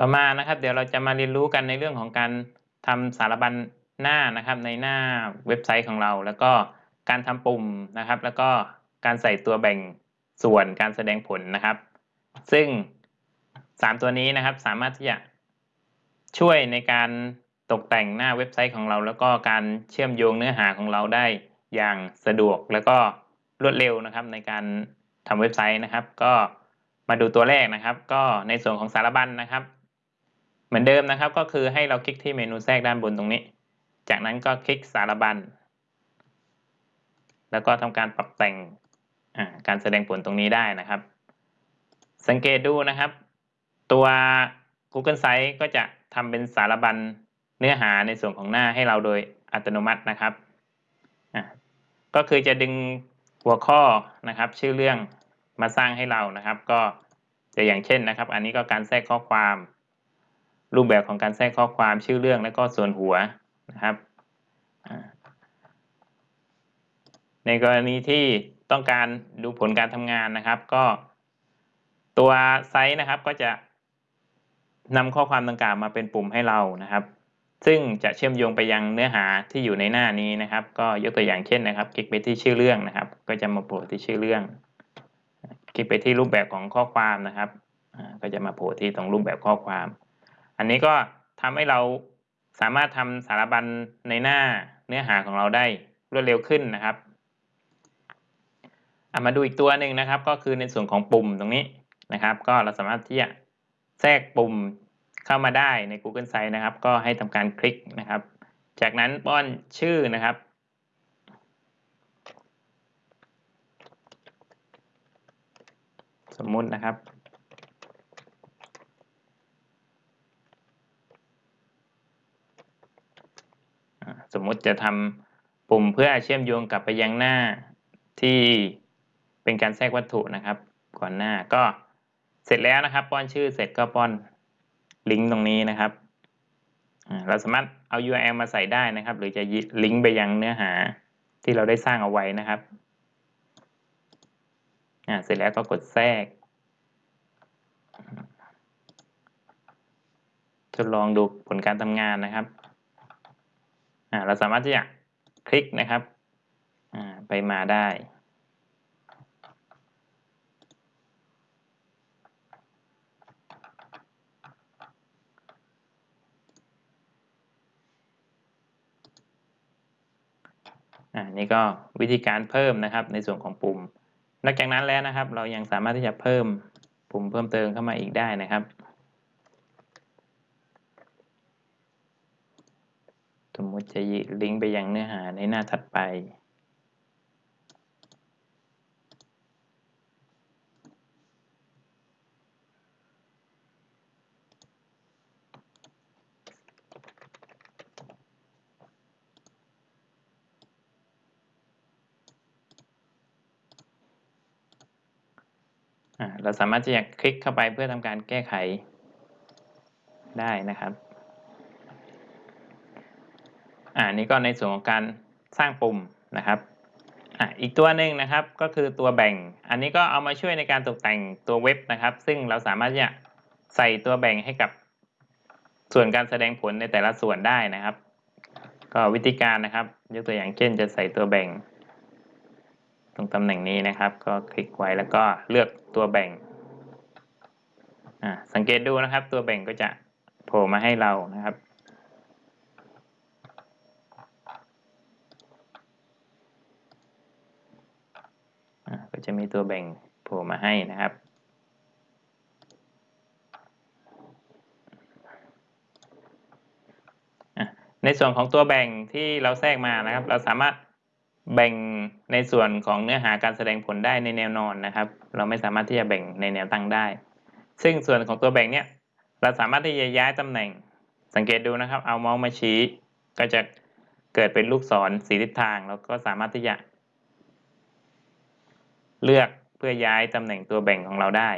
ต่อมานะครับ เดี๋ยวเราจะมาเรียนรู้กันในเรื่องของการทำสารบัญหน้านะครับ ในหน้าเว็บไซต์ของเรา แล้วก็การทำปุ่มนะครับ แล้วก็การใส่ตัวแบ่งส่วนการแสดงผลนะครับ ซึ่ง 3 ตัวนี้นะครับสามารถที่จะช่วยในการตกแต่งหน้าเว็บไซต์ของเรา แล้วก็การเชื่อมโยงเนื้อหาของเราได้อย่างสะดวกแล้วก็รวดเร็วนะครับ ในการทำเว็บไซต์นะครับ ก็มาดูตัวแรกนะครับ ก็ในส่วนของสารบัญนนะครับ เหมือนเดิมนะครับก็คือให้เราคลิกที่เมนูแทรกด้านบนตรงนี้ จากนั้นก็คลิกสารบัญ แล้วก็ทำการปรับแต่งการแสดงผลตรงนี้ได้นะครับ สังเกตดูนะครับ ตัว Google Sites ก็จะทำเป็นสารบัญเนื้อหาในส่วนของหน้าให้เราโดยอัตโนมัตินะครับ ก็คือจะดึงหัวข้อนะครับ ชื่อเรื่องมาสร้างให้เรานะครับ ก็จะอย่างเช่นนะครับ อันนี้ก็การแทรกข้อความ รูปแบบของการแทรกข้อความชื่อเรื่องและก็ส่วนหัวนะครับ ในกรณีที่ต้องการดูผลการทำงานนะครับ ก็ตัวไซต์นะครับก็จะนำข้อความดังกล่าวมาเป็นปุ่มให้เรานะครับ ซึ่งจะเชื่อมโยงไปยังเนื้อหาที่อยู่ในหน้านี้นะครับ ก็ยกตัวอย่างเช่นนะครับ คลิกไปที่ชื่อเรื่องนะครับ ก็จะมาโผล่ที่ชื่อเรื่อง คลิกไปที่รูปแบบของข้อความนะครับก็จะมาโผล่ที่ตรงรูปแบบข้อความ อันนี้ก็ทำให้เราสามารถทำสารบัญในหน้าเนื้อหาของเราได้รวดเร็วขึ้นนะครับมาดูอีกตัวหนึ่งนะครับ ก็คือในส่วนของปุ่มตรงนี้นะครับ ก็เราสามารถที่จะแทรกปุ่มเข้ามาได้ใน Google Sites นะครับ ก็ให้ทำการคลิกนะครับ จากนั้นป้อนชื่อนะครับ สมมุตินะครับ สมมุติจะทำปุ่มเพื่อเชื่อมโยงกลับไปยังหน้าที่เป็นการแทรกวัตถุนะครับ ก่อนหน้าก็เสร็จแล้วนะครับ ป้อนชื่อเสร็จก็ป้อนลิงก์ตรงนี้นะครับเราสามารถเอา URL มาใส่ได้นะครับ หรือจะลิงก์ไปยังเนื้อหาที่เราได้สร้างเอาไว้นะครับเสร็จแล้วก็กดแทรก ทดลองดูผลการทำงานนะครับ เราสามารถที่จะคลิกนะครับไปมาได้อ่านี่ก็วิธีการเพิ่มนะครับในส่วนของปุ่ม นอกจากนั้นแล้วนะครับ เรายังสามารถที่จะเพิ่มปุ่มเพิ่มเติมเข้ามาอีกได้นะครับ สมมติจะลิงก์ไปยังเนื้อหาในหน้าถัดไปเราสามารถที่จะคลิกเข้าไปเพื่อทำการแก้ไขได้นะครับ อ่านี่ก็ในส่วนของการสร้างปุ่มนะครับอ่าอีกตัวหนึ่งนะครับก็คือตัวแบ่ง อันนี้ก็เอามาช่วยในการตกแต่งตัวเว็บนะครับ ซึ่งเราสามารถจะใส่ตัวแบ่งให้กับส่วนการแสดงผลในแต่ละส่วนได้นะครับ ก็วิธีการนะครับ ยกตัวอย่างเช่น จะใส่ตัวแบ่ง ตรงตำแหน่งนี้นะครับ ก็คลิกไว้แล้วก็เลือกตัวแบ่งสังเกตดูนะครับ ตัวแบ่งก็จะโผล่มาให้เรานะครับ ก็ จะมีตัวแบ่งโผล่มาให้นะครับ ในส่วนของตัวแบ่งที่เราแทรกมานะครับ เราสามารถแบ่งในส่วนของเนื้อหาการแสดงผลได้ในแนวนอนนะครับ เราไม่สามารถที่จะแบ่งในแนวตั้งได้ ซึ่งส่วนของตัวแบ่งเนี่ยเราสามารถที่จะย้ายตำแหน่ง สังเกตดูนะครับ เอาเมาส์มาชี้ ก็จะเกิดเป็นลูกศรสีทิศทาง แล้วก็สามารถที่จะ เลือกเพื่อย้ายตำแหน่งตัวแบ่งของเราได้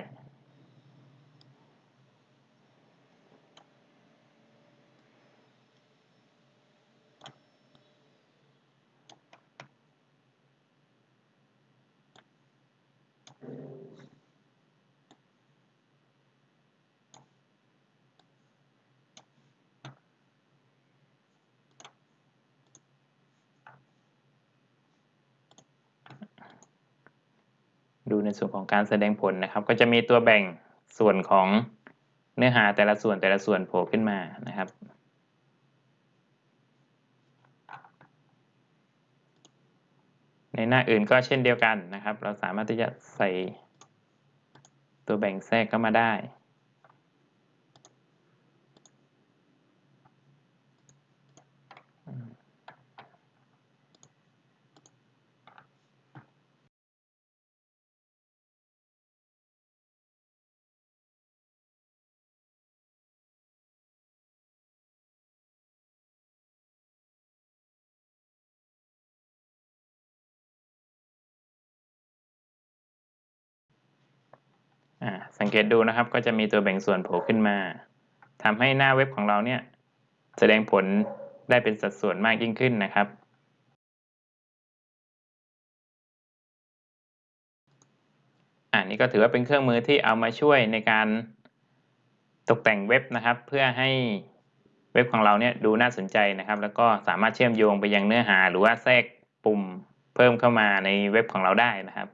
ในส่วนของการแสดงผลนะครับ ก็จะมีตัวแบ่งส่วนของเนื้อหาแต่ละส่วนแต่ละส่วนโผล่ขึ้นมานะครับในหน้าอื่นก็เช่นเดียวกันนะครับ เราสามารถที่จะใส่ตัวแบ่งแทรกเข้ามาได้ สังเกตดูนะครับก็จะมีตัวแบ่งส่วนโผล่ขึ้นมาทำให้หน้าเว็บของเราเนี่ยแสดงผลได้เป็นสัดส่วนมากยิ่งขึ้นนะครับอ่านี่ก็ถือว่าเป็นเครื่องมือที่เอามาช่วยในการตกแต่งเว็บนะครับ เพื่อให้เว็บของเราเนี่ยดูน่าสนใจนะครับ แล้วก็สามารถเชื่อมโยงไปยังเนื้อหา หรือว่าแทรกปุ่มเพิ่มเข้ามาในเว็บของเราได้นะครับ